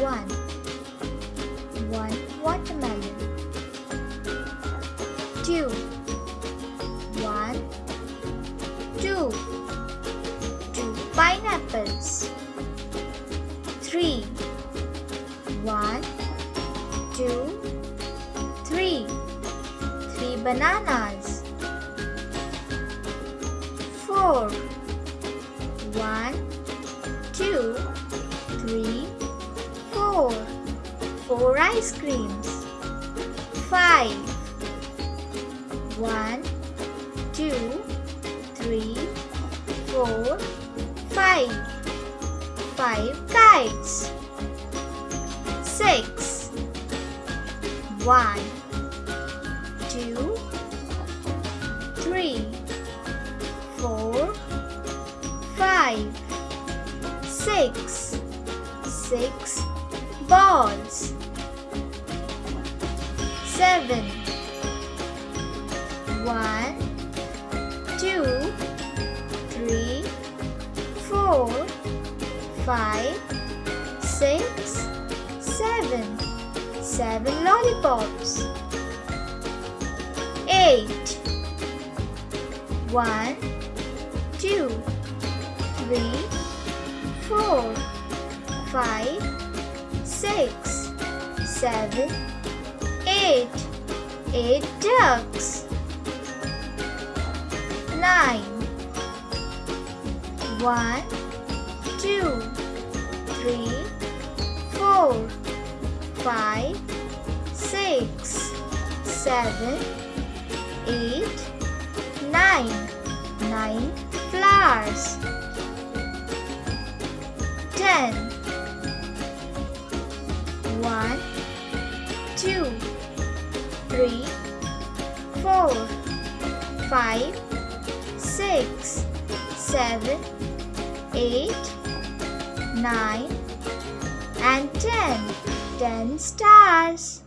one. One watermelon. Two. One, two. Two pineapples. Three. One, two, three. Three bananas. Four. One, two, three, four. Four ice creams. Five. One, two, three, four, five. Five kites. Six. One, two, three, four, five, six. Six balls. Seven. One, two, three, four, five, six, seven. Seven lollipops. Eight. One, two, three, four, five, six, seven, eight. Eight ducks. Nine. One, two, three, four, five, six, seven, eight, nine. Nine flowers. Ten. Two, three, four, five, six, seven, eight, nine, and ten. Ten stars.